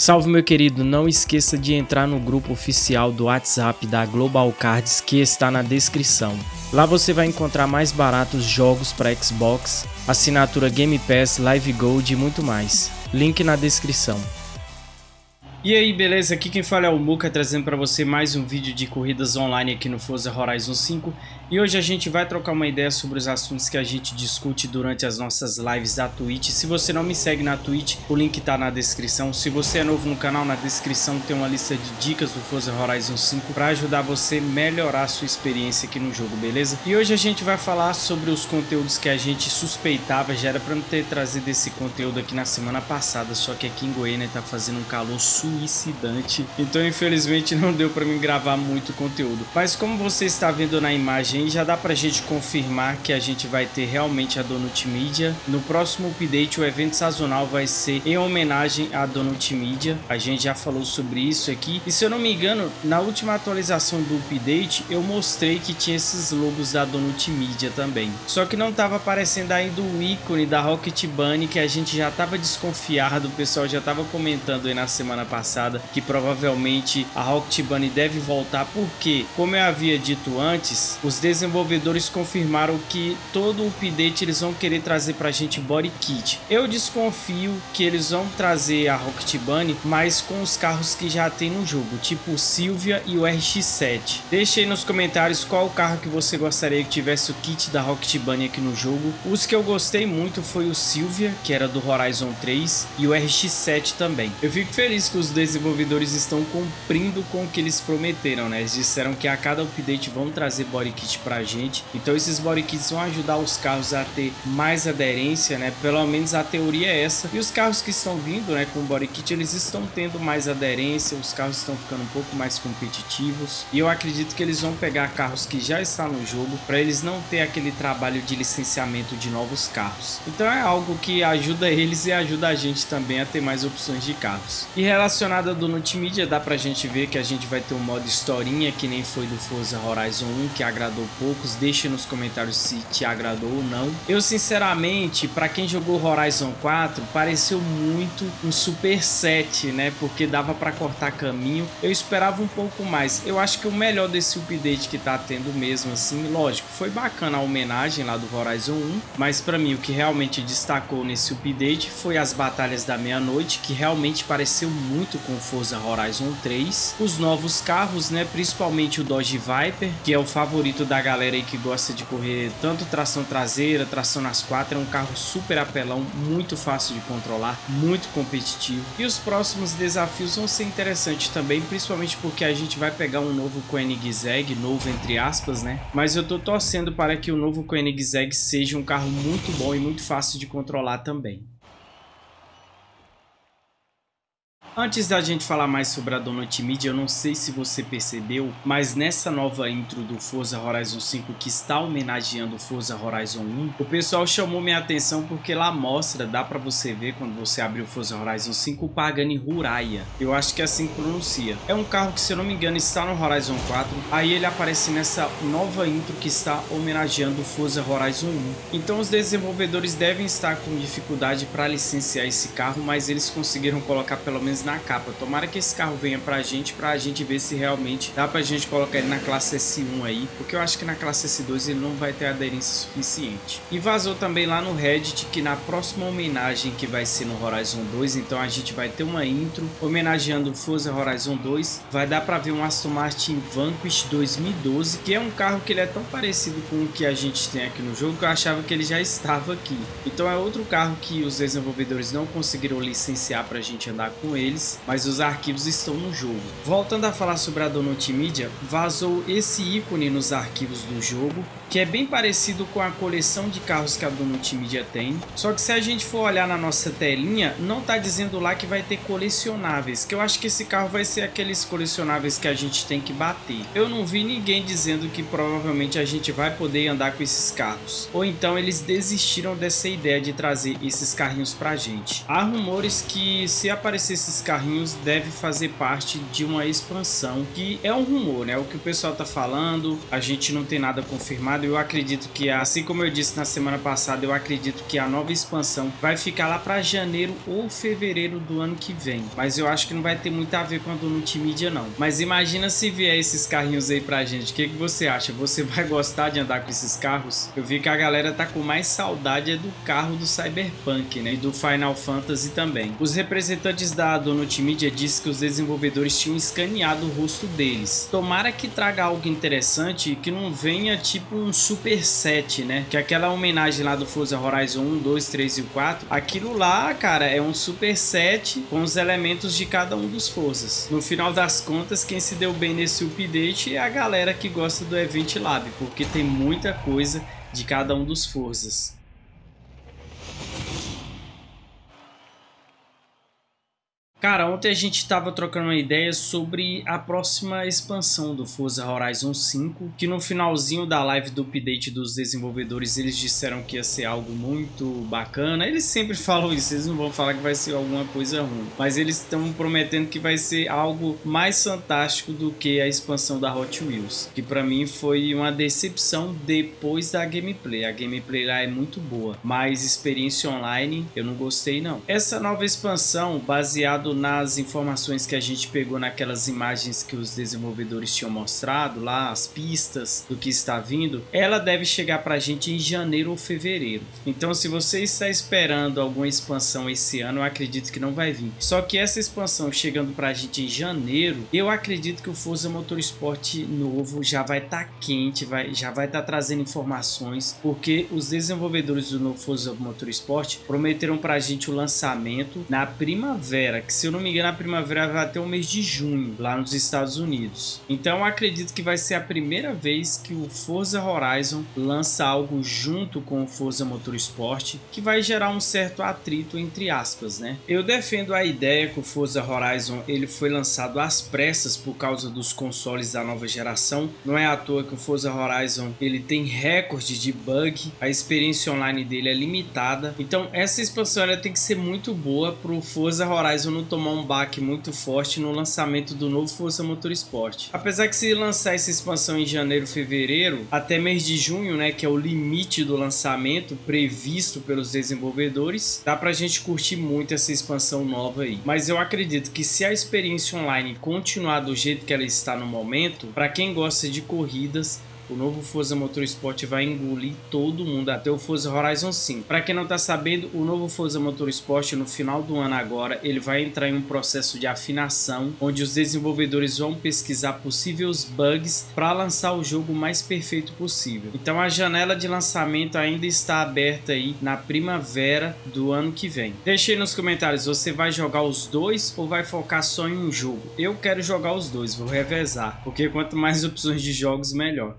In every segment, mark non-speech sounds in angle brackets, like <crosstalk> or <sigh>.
Salve meu querido, não esqueça de entrar no grupo oficial do WhatsApp da Global Cards que está na descrição. Lá você vai encontrar mais baratos jogos para Xbox, assinatura Game Pass, Live Gold e muito mais. Link na descrição. E aí, beleza? Aqui quem fala é o Muka, trazendo para você mais um vídeo de corridas online aqui no Forza Horizon 5. E hoje a gente vai trocar uma ideia sobre os assuntos que a gente discute durante as nossas lives da Twitch. Se você não me segue na Twitch, o link tá na descrição. Se você é novo no canal, na descrição tem uma lista de dicas do Forza Horizon 5 para ajudar você a melhorar a sua experiência aqui no jogo, beleza? E hoje a gente vai falar sobre os conteúdos que a gente suspeitava, já era para não ter trazido esse conteúdo aqui na semana passada, só que aqui em Goiânia tá fazendo um calor suicidante, então infelizmente não deu para mim gravar muito conteúdo. Mas como você está vendo na imagem já dá pra gente confirmar que a gente vai ter realmente a Donut Media. No próximo update, o evento sazonal vai ser em homenagem à Donut Media. A gente já falou sobre isso aqui. E se eu não me engano, na última atualização do update, eu mostrei que tinha esses logos da Donut Media também. Só que não estava aparecendo ainda o ícone da Rocket Bunny, que a gente já estava desconfiado. O pessoal já estava comentando aí na semana passada que provavelmente a Rocket Bunny deve voltar. Porque, como eu havia dito antes, os desenvolvedores confirmaram que todo o update eles vão querer trazer pra gente body kit. Eu desconfio que eles vão trazer a Rocket Bunny, mas com os carros que já tem no jogo, tipo o Silvia e o RX-7. Deixe aí nos comentários qual carro que você gostaria que tivesse o kit da Rocket Bunny aqui no jogo. Os que eu gostei muito foi o Silvia, que era do Horizon 3, e o RX-7 também. Eu fico feliz que os desenvolvedores estão cumprindo com o que eles prometeram, né? Eles disseram que a cada update vão trazer body kit pra gente. Então esses body kits vão ajudar os carros a ter mais aderência, né? Pelo menos a teoria é essa. E os carros que estão vindo, né, com body kit, eles estão tendo mais aderência, os carros estão ficando um pouco mais competitivos. E eu acredito que eles vão pegar carros que já estão no jogo para eles não ter aquele trabalho de licenciamento de novos carros. Então é algo que ajuda eles e ajuda a gente também a ter mais opções de carros. E relacionado do multimídia, dá pra gente ver que a gente vai ter um modo historinha que nem foi do Forza Horizon 1, que agradou poucos, deixe nos comentários se te agradou ou não. Eu sinceramente, para quem jogou Horizon 4, pareceu muito um Super 7, né? Porque dava para cortar caminho. Eu esperava um pouco mais. Eu acho que o melhor desse update que tá tendo mesmo assim, lógico, foi bacana a homenagem lá do Horizon 1, mas para mim o que realmente destacou nesse update foi as batalhas da meia-noite, que realmente pareceu muito com Forza Horizon 3. Os novos carros, né, principalmente o Dodge Viper, que é o favorito da galera aí que gosta de correr tanto tração traseira, tração nas quatro, é um carro super apelão, muito fácil de controlar, muito competitivo. E os próximos desafios vão ser interessantes também, principalmente porque a gente vai pegar um novo Koenigsegg, novo entre aspas, né? Mas eu tô torcendo para que o novo Koenigsegg seja um carro muito bom e muito fácil de controlar também. Antes da gente falar mais sobre a Donut Media, eu não sei se você percebeu, mas nessa nova intro do Forza Horizon 5 que está homenageando o Forza Horizon 1, o pessoal chamou minha atenção porque lá mostra, dá pra você ver quando você abrir o Forza Horizon 5, o Pagani Huraya. Eu acho que é assim que pronuncia. É um carro que, se eu não me engano, está no Horizon 4, aí ele aparece nessa nova intro que está homenageando o Forza Horizon 1. Então os desenvolvedores devem estar com dificuldade para licenciar esse carro, mas eles conseguiram colocar pelo menos na capa. Tomara que esse carro venha pra gente, pra gente ver se realmente dá pra gente colocar ele na classe S1 aí, porque eu acho que na classe S2 ele não vai ter aderência suficiente. E vazou também lá no Reddit que na próxima homenagem que vai ser no Horizon 2, então a gente vai ter uma intro homenageando o Forza Horizon 2, vai dar pra ver um Aston Martin Vanquish 2012, que é um carro que ele é tão parecido com o que a gente tem aqui no jogo que eu achava que ele já estava aqui. Então é outro carro que os desenvolvedores não conseguiram licenciar pra gente andar com ele, mas os arquivos estão no jogo. Voltando a falar sobre a Donut Media, vazou esse ícone nos arquivos do jogo, que é bem parecido com a coleção de carros que a Donut Media tem, só que se a gente for olhar na nossa telinha, não tá dizendo lá que vai ter colecionáveis, que eu acho que esse carro vai ser aqueles colecionáveis que a gente tem que bater. Eu não vi ninguém dizendo que provavelmente a gente vai poder andar com esses carros, ou então eles desistiram dessa ideia de trazer esses carrinhos pra gente. Há rumores que se aparecer esses carrinhos deve fazer parte de uma expansão, que é um rumor, né? O que o pessoal tá falando, a gente não tem nada confirmado, Eu acredito que, assim como eu disse na semana passada, eu acredito que a nova expansão vai ficar lá para janeiro ou fevereiro do ano que vem. Mas eu acho que não vai ter muito a ver com a do multimídia não. Mas imagina se vier esses carrinhos aí pra gente. O que, que você acha? Você vai gostar de andar com esses carros? Eu vi que a galera tá com mais saudade é do carro do Cyberpunk, né? E do Final Fantasy também. Os representantes da Donut Media disse que os desenvolvedores tinham escaneado o rosto deles. Tomara que traga algo interessante que não venha tipo um super set, né? Que aquela homenagem lá do Forza Horizon 1, 2, 3 e 4, aquilo lá, cara, é um super set com os elementos de cada um dos Forzas. No final das contas, quem se deu bem nesse update é a galera que gosta do Event Lab, porque tem muita coisa de cada um dos Forzas. Cara, ontem a gente estava trocando uma ideia sobre a próxima expansão do Forza Horizon 5, que no finalzinho da live do update dos desenvolvedores eles disseram que ia ser algo muito bacana. Eles sempre <laughs> falam isso, eles não vão falar que vai ser alguma coisa ruim, mas eles estão prometendo que vai ser algo mais fantástico do que a expansão da Hot Wheels, que para mim foi uma decepção depois da gameplay. A gameplay lá é muito boa, mas experiência online eu não gostei não. Essa nova expansão baseada baseado nas informações que a gente pegou naquelas imagens que os desenvolvedores tinham mostrado lá, as pistas do que está vindo, ela deve chegar para a gente em janeiro ou fevereiro. Então se você está esperando alguma expansão esse ano, eu acredito que não vai vir. Só que essa expansão chegando para a gente em janeiro, eu acredito que o Forza Motorsport novo já vai estar tá quente, vai, já vai estar tá trazendo informações, porque os desenvolvedores do novo Forza Motorsport prometeram para a gente o lançamento na primavera, que se eu não me engano, a primavera vai até o mês de junho, lá nos Estados Unidos. Então acredito que vai ser a primeira vez que o Forza Horizon lança algo junto com o Forza Motorsport, que vai gerar um certo atrito entre aspas, né? Eu defendo a ideia que o Forza Horizon ele foi lançado às pressas por causa dos consoles da nova geração. Não é à toa que o Forza Horizon ele tem recorde de bug, a experiência online dele é limitada. Então essa expansão ela tem que ser muito boa para o Forza Horizon não tomar um baque muito forte no lançamento do novo Força Motorsport. Apesar que se lançar essa expansão em janeiro, fevereiro, até mês de junho, né, que é o limite do lançamento previsto pelos desenvolvedores, dá pra gente curtir muito essa expansão nova aí. Mas eu acredito que se a experiência online continuar do jeito que ela está no momento, para quem gosta de corridas, o novo Forza Motorsport vai engolir todo mundo, até o Forza Horizon 5. Para quem não está sabendo, o novo Forza Motorsport no final do ano agora, ele vai entrar em um processo de afinação, onde os desenvolvedores vão pesquisar possíveis bugs para lançar o jogo mais perfeito possível. Então a janela de lançamento ainda está aberta aí na primavera do ano que vem. Deixe aí nos comentários, você vai jogar os dois ou vai focar só em um jogo? Eu quero jogar os dois, vou revezar, porque quanto mais opções de jogos, melhor.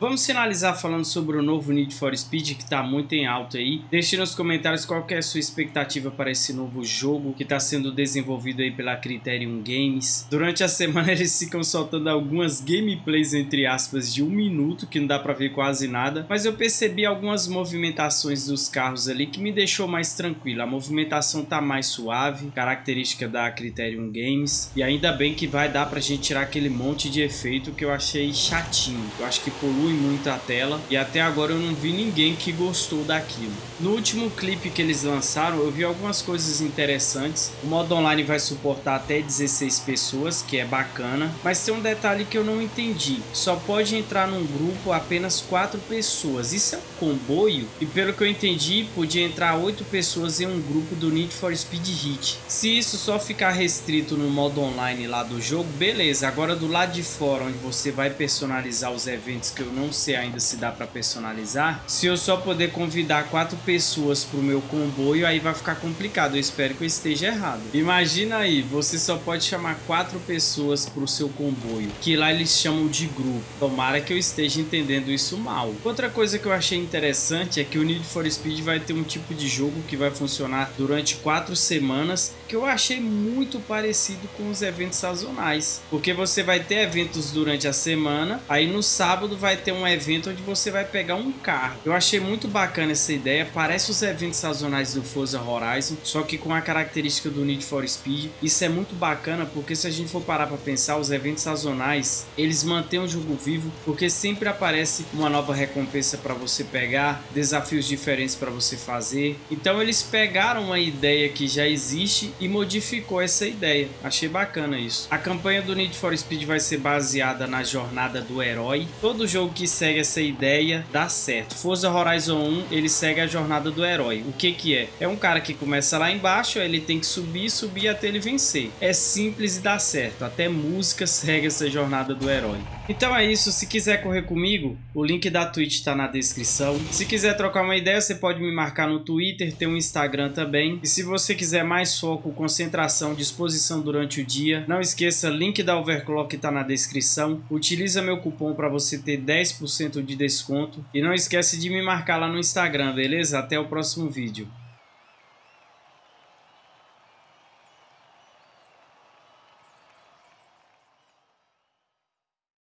Vamos finalizar falando sobre o novo Need for Speed que está muito em alta aí. Deixe nos comentários qual é a sua expectativa para esse novo jogo que está sendo desenvolvido aí pela Criterion Games. Durante a semana <laughs> eles ficam soltando algumas gameplays entre aspas de um minuto que não dá para ver quase nada, mas eu percebi algumas movimentações dos carros ali que me deixou mais tranquilo. A movimentação tá mais suave, característica da Criterion Games e ainda bem que vai dar para a gente tirar aquele monte de efeito que eu achei chatinho. Eu acho que polui muito a tela e até agora eu não vi ninguém que gostou daquilo. No último clipe que eles lançaram eu vi algumas coisas interessantes. O modo online vai suportar até 16 pessoas, que é bacana, mas tem um detalhe que eu não entendi. Só pode entrar num grupo apenas 4 pessoas. Isso é um comboio? E pelo que eu entendi, podia entrar 8 pessoas em um grupo do Need for Speed Heat. Se isso só ficar restrito no modo online lá do jogo, beleza. Agora do lado de fora, onde você vai personalizar os eventos que eu não sei ainda se dá para personalizar. Se eu só poder convidar quatro pessoas para o meu comboio, aí vai ficar complicado. Eu espero que eu esteja errado. Imagina aí, você só pode chamar quatro pessoas para o seu comboio, que lá eles chamam de grupo. Tomara que eu esteja entendendo isso mal. Outra coisa que eu achei interessante é que o Need for Speed vai ter um tipo de jogo que vai funcionar durante quatro semanas, que eu achei muito parecido com os eventos sazonais, porque você vai ter eventos durante a semana, aí no sábado vai ter ter um evento onde você vai pegar um carro. Eu achei muito bacana essa ideia, parece os eventos sazonais do Forza Horizon, só que com a característica do Need for Speed. Isso é muito bacana porque se a gente for parar para pensar, os eventos sazonais, eles mantêm o jogo vivo porque sempre aparece uma nova recompensa para você pegar, desafios diferentes para você fazer. Então eles pegaram uma ideia que já existe e modificou essa ideia. Achei bacana isso. A campanha do Need for Speed vai ser baseada na jornada do herói. Todo jogo que segue essa ideia dá certo. Forza Horizon 1, ele segue a jornada do herói. O que que é? É um cara que começa lá embaixo, ele tem que subir, subir até ele vencer. É simples e dá certo. Até música <laughs> segue essa jornada do herói. Então é isso, se quiser correr comigo, o link da Twitch está na descrição. Se quiser trocar uma ideia, você pode me marcar no Twitter, tem um Instagram também. E se você quiser mais foco, concentração, disposição durante o dia, não esqueça, link da Overclock está na descrição. Utiliza meu cupom para você ter 10% de desconto. E não esquece de me marcar lá no Instagram, beleza? Até o próximo vídeo.